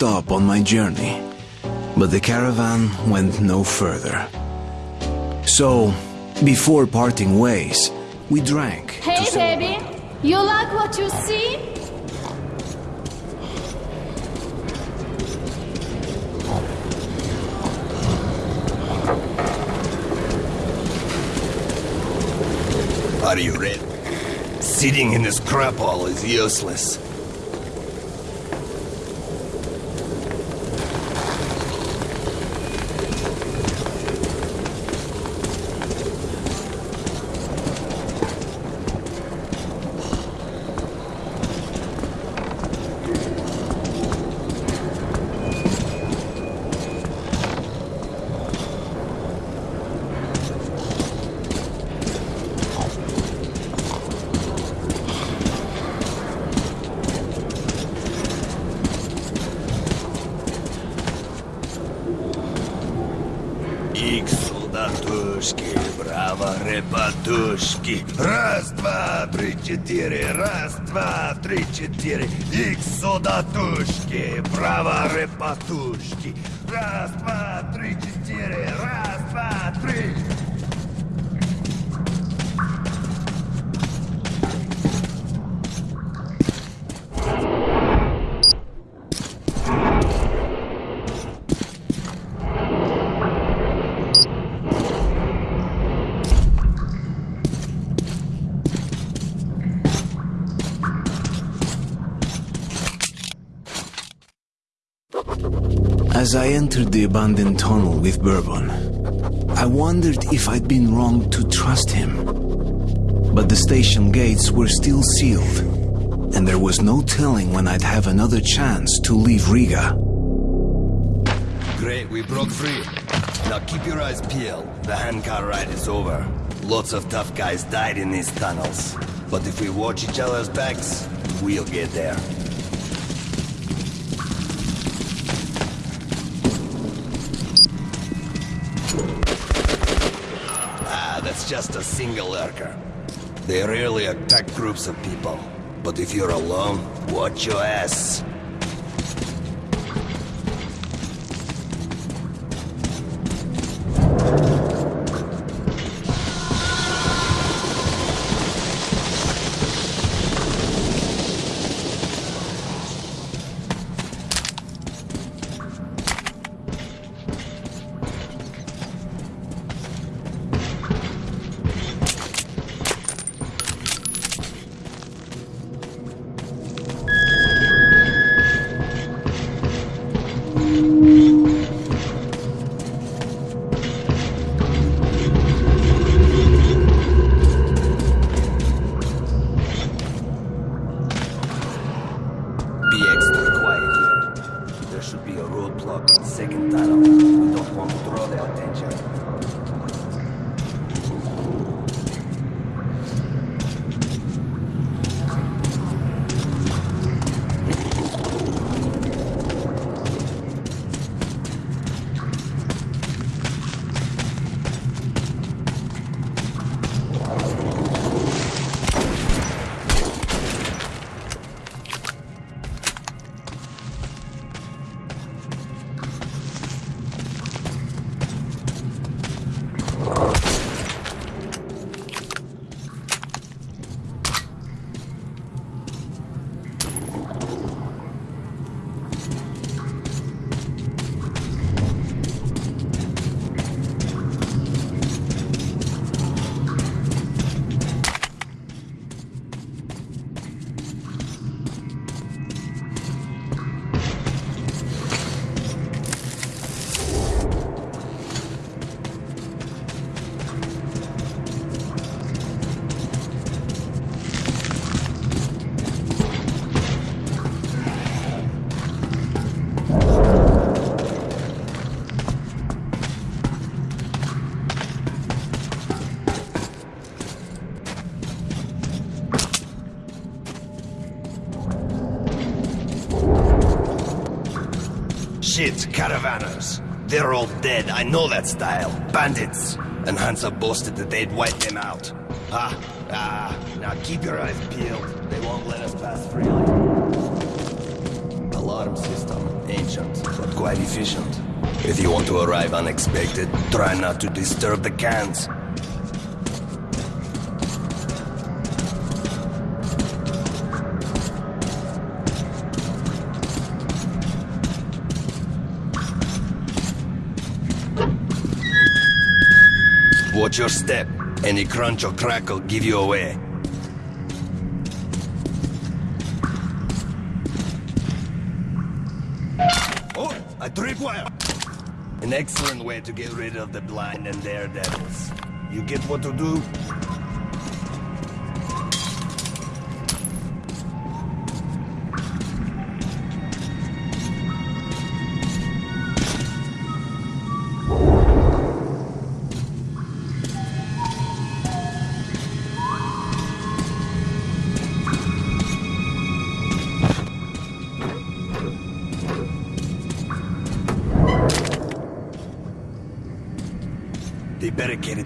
stop on my journey, but the caravan went no further. So, before parting ways, we drank. Hey baby, you like what you see? Are you ready? Sitting in this crap hole is useless. Браво, репатушки. Раз, два, три, четыре. Раз, два, три, четыре. Ик солдатушки, браво, репатушки. Раз, два, три, четыре. Раз, два, три. As I entered the abandoned tunnel with Bourbon, I wondered if I'd been wrong to trust him. But the station gates were still sealed, and there was no telling when I'd have another chance to leave Riga. Great, we broke free. Now keep your eyes peeled. The handcar ride is over. Lots of tough guys died in these tunnels. But if we watch each other's backs, we'll get there. Just a single lurker. They rarely attack groups of people. But if you're alone, watch your ass. Caravanners. They're all dead. I know that style. Bandits. And Hansa boasted that they'd wipe them out. Ah, ah. Now keep your eyes peeled. They won't let us pass freely. Alarm system. Ancient, but quite efficient. If you want to arrive unexpected, try not to disturb the cans. Watch your step. Any crunch or crackle give you away. Oh, a tripwire! An excellent way to get rid of the blind and daredevils. You get what to do?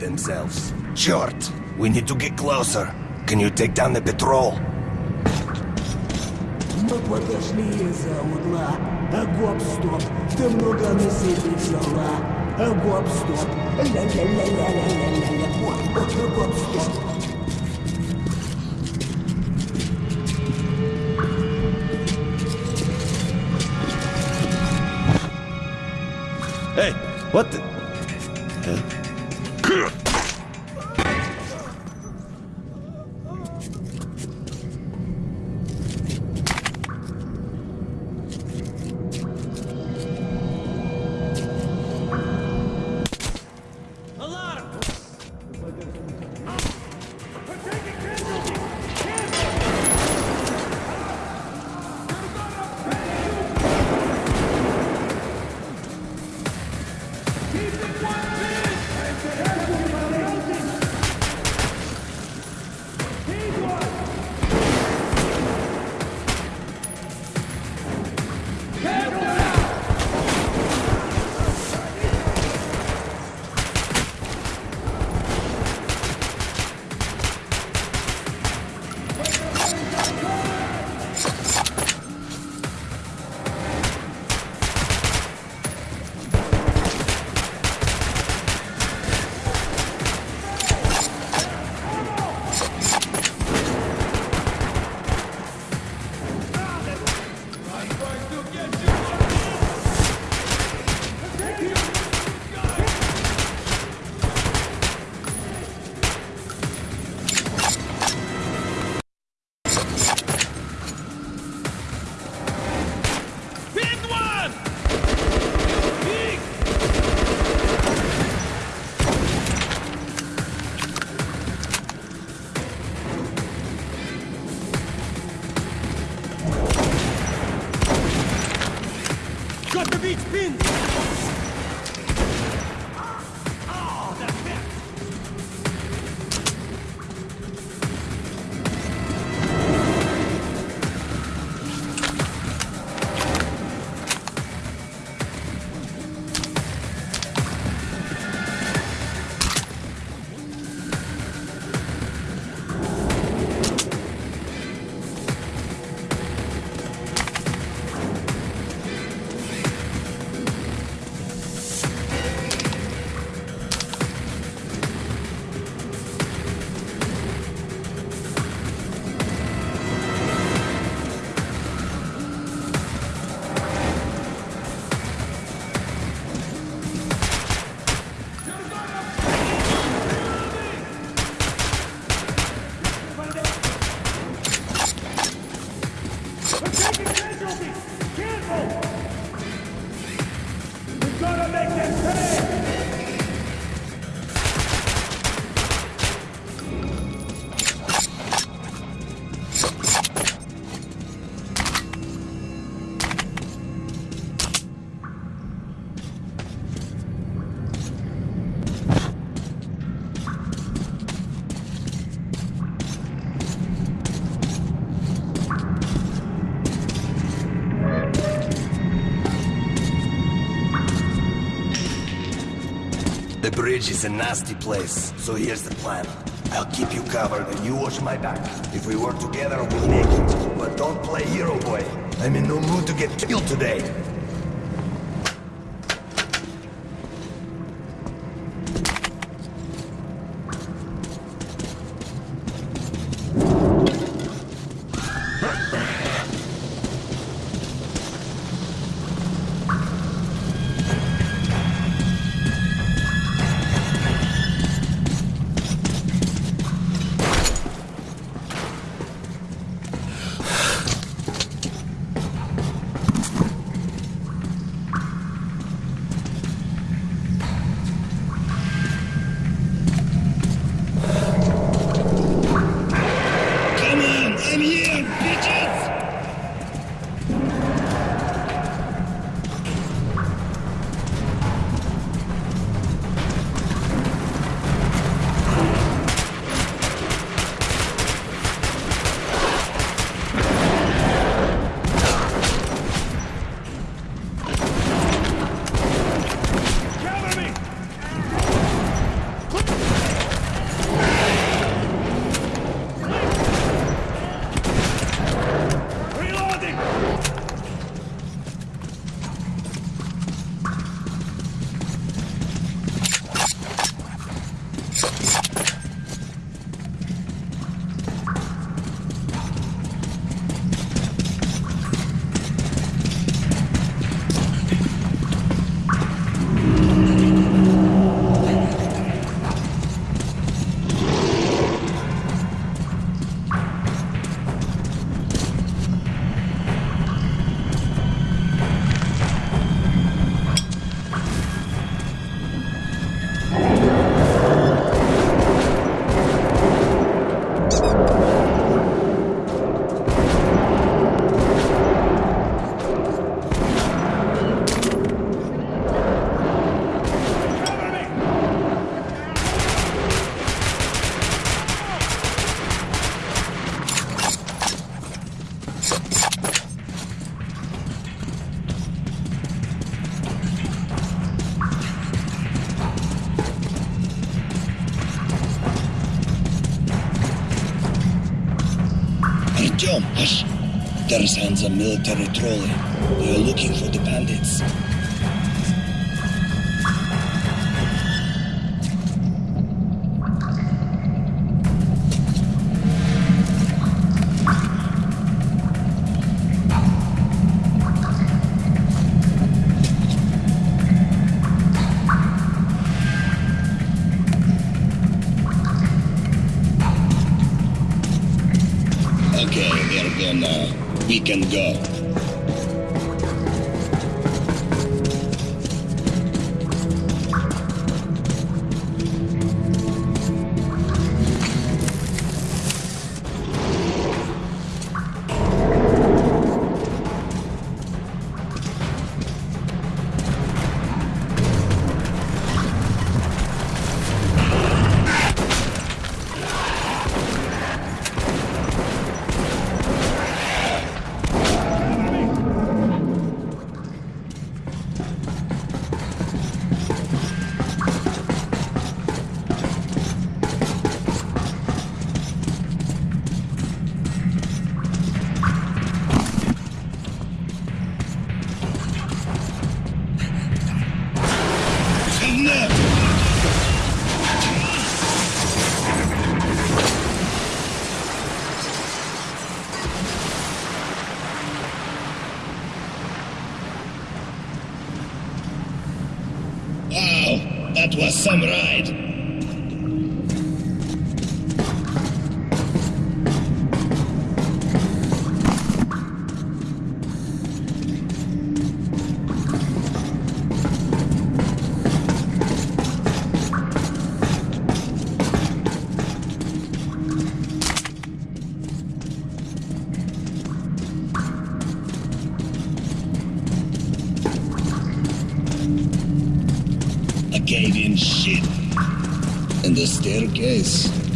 themselves. Short, we need to get closer. Can you take down the patrol? Мы подошли из-за угла. А гоп-стоп, ты много на себе взяла. А гоп-стоп, ля-ля-ля-ля-ля-ля-ля. Вот, вот, вот, гоп-стоп. Hey, what the? Got the bridge is a nasty place, so here's the plan. I'll keep you covered and you watch my back. If we work together, we'll make it. But don't play hero boy. I'm in no mood to get killed today. Artyom, hush! Sounds a military trolley. They are looking for the bandits. That was some ride.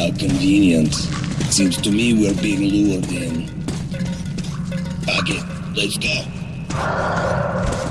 How convenient. Seems to me we're being lured in. Fuck it. Let's go.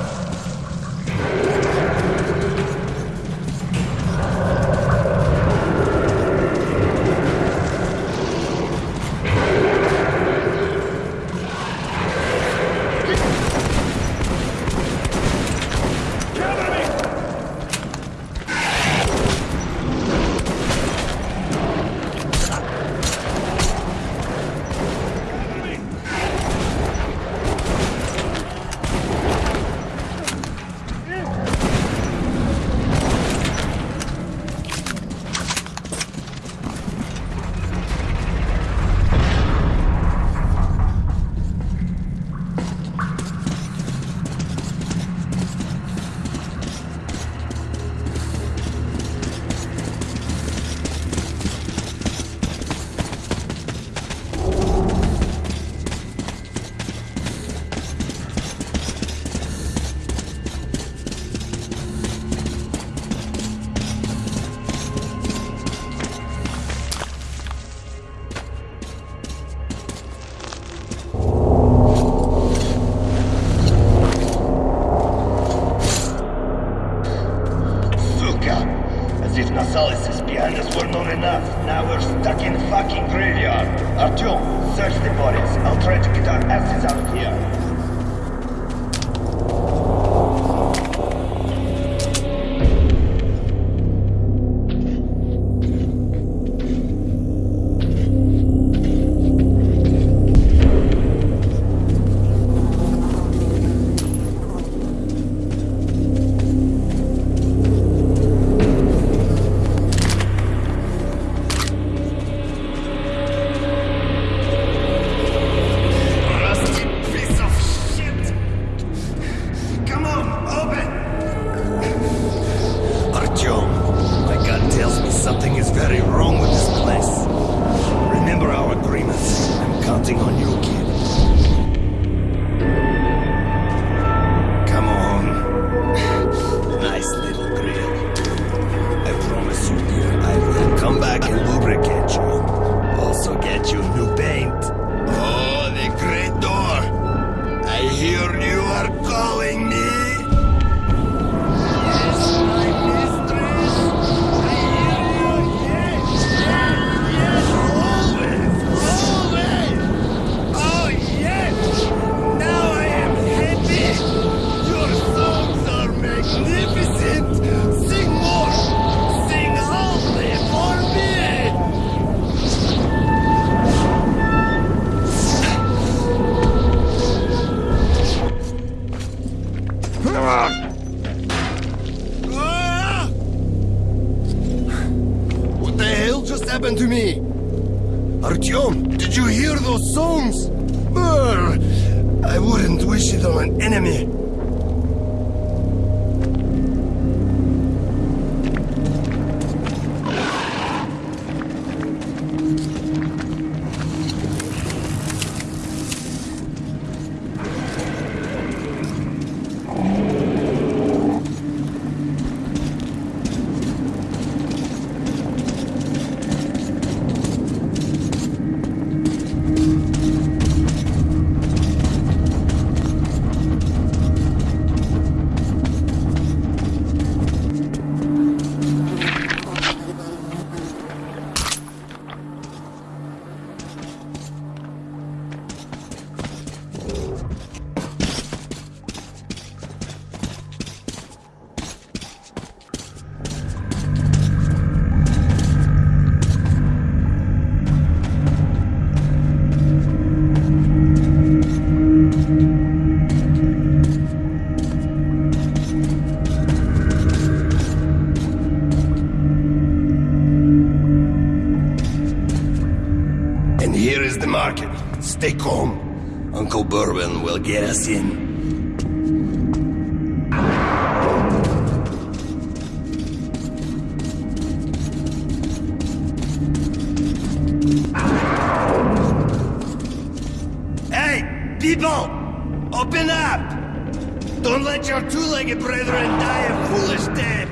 Open up! Don't let your two-legged brethren die a foolish death!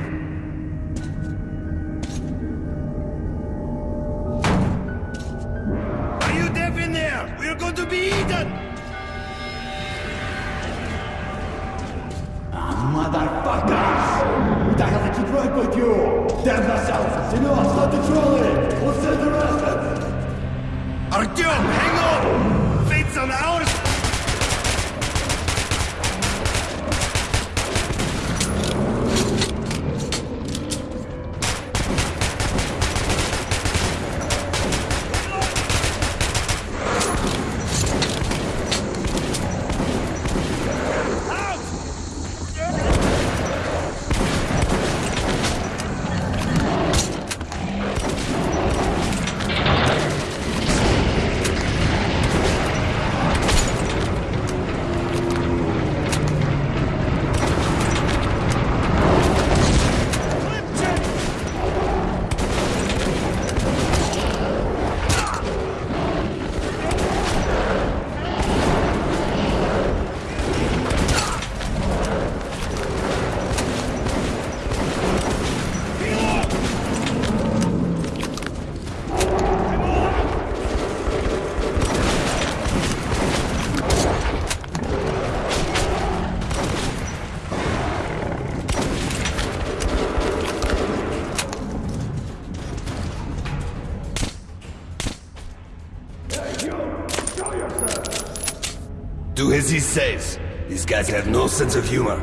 As he says. These guys have no sense of humor.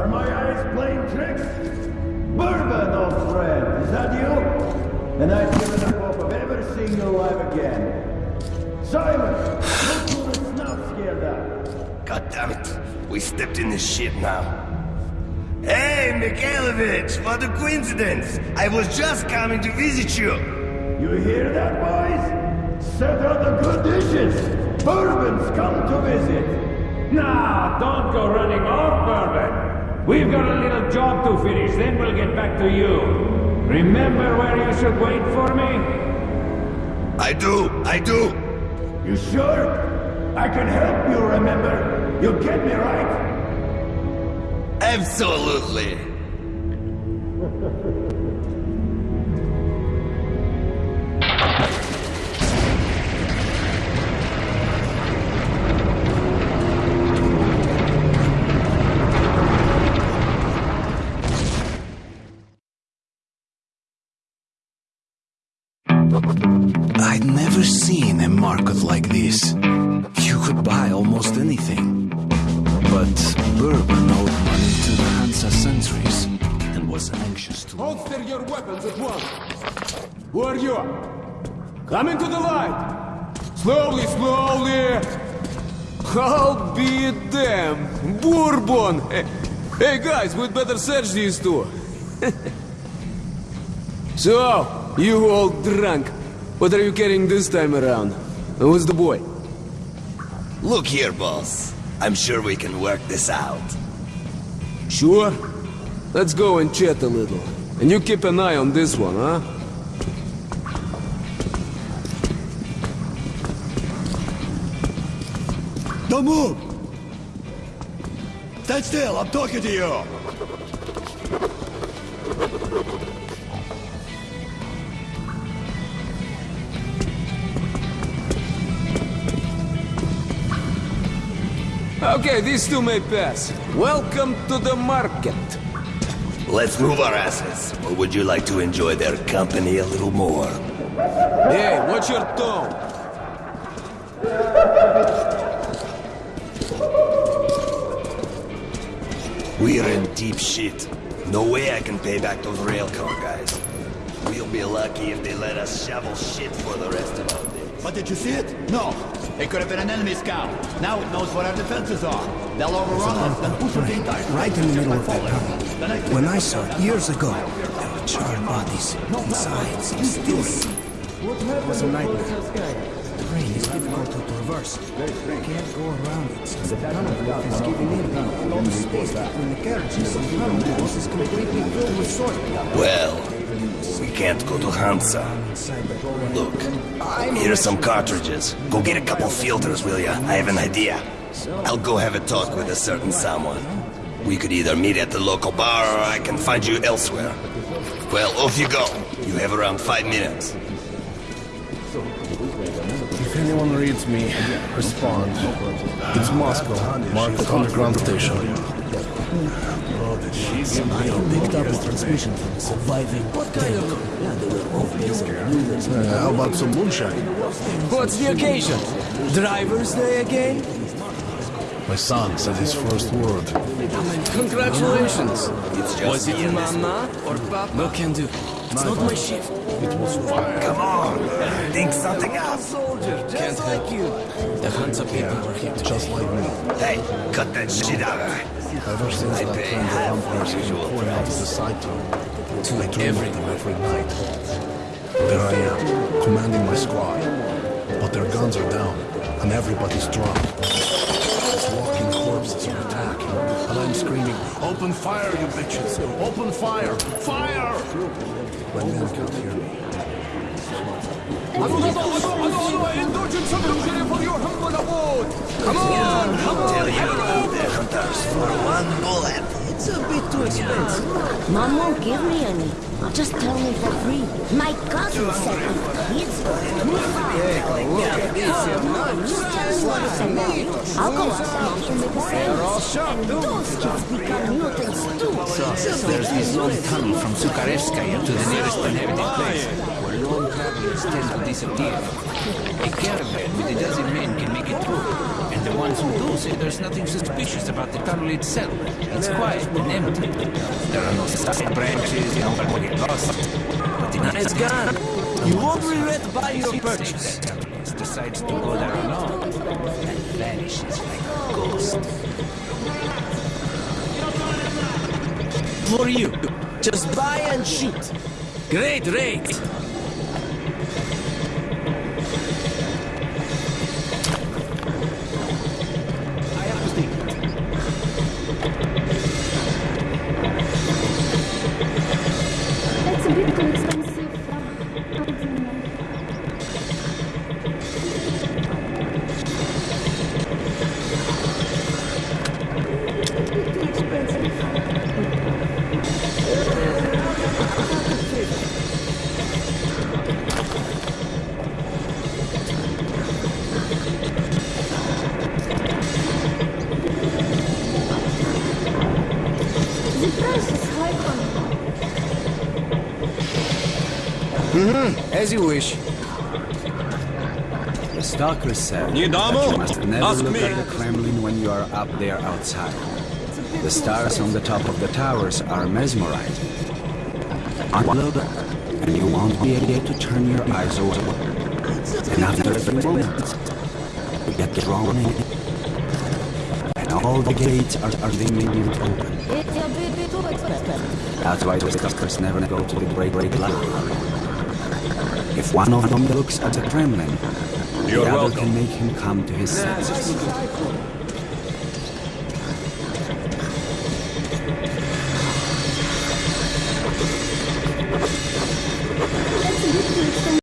Are my eyes playing tricks? Bourbon, old friend, is that you? And I've given up hope of ever seeing you alive again. Simon, who the snuff scared out. God damn it. We stepped in this shit now. Hey, Mikhailovich, what a coincidence. I was just coming to visit you. You hear that, boys? Set out the good dishes. Bourbon's come to visit. Nah, don't go running off, Bourbon. We've got a little job to finish, then we'll get back to you. Remember where you should wait for me? I do, I do. You sure? I can help you remember. You get me right? Absolutely. Come into the light. Slowly, slowly. I'll be damned. Bourbon. Hey, guys, we'd better search these two. so, you all drunk. What are you carrying this time around? Who's the boy? Look here, boss. I'm sure we can work this out. Sure? Let's go and chat a little. And you keep an eye on this one, huh? Don't move! Stand still, I'm talking to you! Okay, these two may pass. Welcome to the market. Let's move our asses. Or would you like to enjoy their company a little more? Hey, watch your tone. We're in deep shit. No way I can pay back those railcar guys. We'll be lucky if they let us shovel shit for the rest of our days. But did you see it? No. It could have been an enemy scout. Now it knows what our defenses are. They'll overrun us, then push us in. Right in the middle of that tunnel. When I saw it years ago, there were charred bodies inside, some still It was a nightmare. The rain is difficult to traverse. You can't go around it since the tunnel roof is giving in. All the space between the carriages and the tunnel walls is completely filled with soil. Well, we can't go to Hansa. Look, here are some cartridges. Go get a couple filters, will ya? I have an idea. I'll go have a talk with a certain someone. We could either meet at the local bar or I can find you elsewhere. Well, off you go. You have around five minutes. If anyone reads me, respond. It's Moscow. Mark the underground station. Somehow picked up a transmission from a surviving tank. Yeah, they were off base and knew there's Uh, how about some moonshine? What's the occasion? Driver's Day again? My son said his first word. Congratulations. It's just Was it me Mama or Papa? No can do. It's not my shift. It was fire. Come on, think something up. Soldier, just Can't like help. you. The Hansa people were here. Just like me. Hey, cut that shit out. Ever since I that pay friend half of the vampires usual came pouring out of the side town, I dream them every night. There I am, commanding my squad. But their guns are down, and everybody's drunk. Walking corpses attacking, I'm screaming, Open fire, you bitches! Open fire! Fire! My men can't hear me. Come on, come on. Tell you, the hunters for one bullet. It's a bit too expensive. Mom won't give me any. I'll just tell me for free. My cousin said if kids go too far. Come on, you tell me what it's about. I'll go outside and make a sandwich. And those kids become mutants too. There's this long tunnel from Sukharevskaya to the nearest inhabited place, where lone travelers tend to disappear. A caravan with a dozen men can make it through, and The ones who do say there's nothing suspicious about the tunnel itself. It's quiet and empty. There are no side branches, no one will get lost. But the night is gone. You won't regret buying your purchase. decides to go there alone and vanishes like a ghost. For you, just buy and shoot. Great rate. Mm-hmm. As you wish. The stalker said that you must never Ask look me. at the Kremlin when you are up there outside. The stars on the top of the towers are mesmerizing. Unload and you won't be able to turn your eyes over. And after a few moments, you get drawn in. And all the gates are, are immediately open. It's a bit, bit too expensive. That's why the stalkers never go to the great great light. If one of them looks at the Kremlin, You're the other welcome. can make him come to his senses.